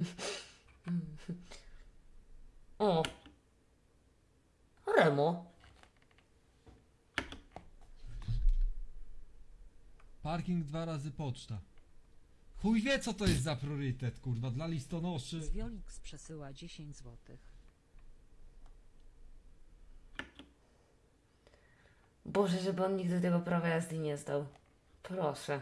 O. Remo. Parking dwa razy poczta. Chuj wie co to jest za priorytet, kurwa, dla listonoszy. Z przesyła 10 złotych. Boże, żeby on nigdy tego prawa jazdy nie zdał. Proszę.